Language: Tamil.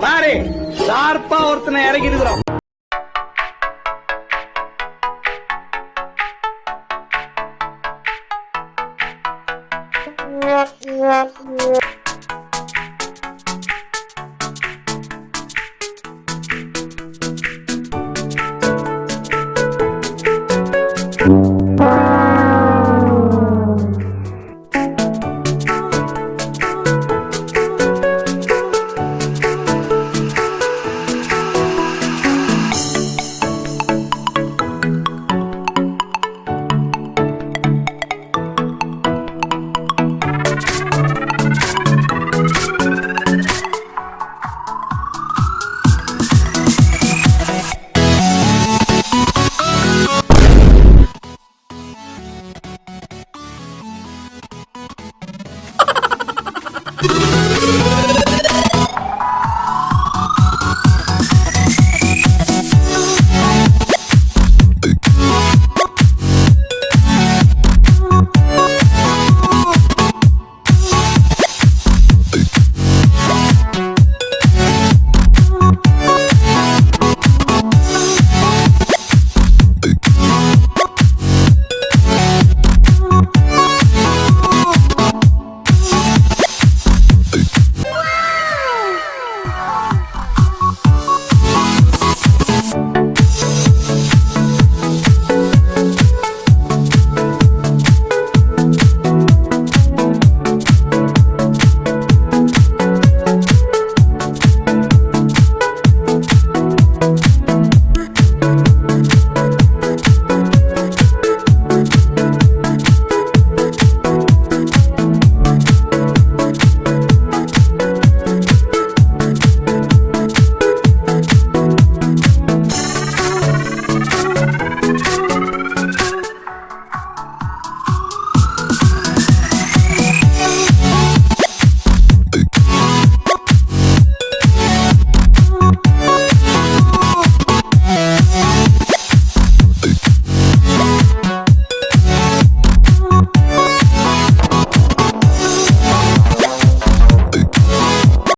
பாரு ஷார்ப்பா ஒருத்தனை இறக்கி இருக்கிறோம் Yeah.